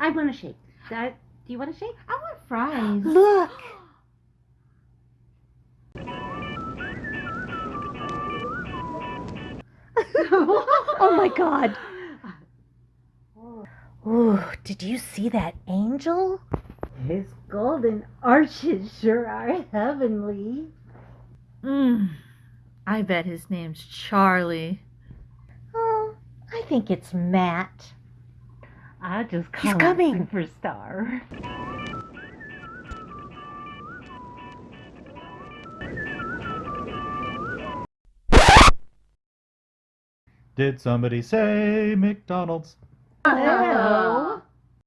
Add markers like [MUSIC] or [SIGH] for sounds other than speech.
I want a shake. Uh, do you want a shake? I want fries. [GASPS] Look! [LAUGHS] oh my god. [LAUGHS] Ooh, did you see that angel? His golden arches sure are heavenly. Mmm. I bet his name's Charlie. Oh, I think it's Matt. I just He's call coming. him superstar. Did somebody say McDonald's? Hello.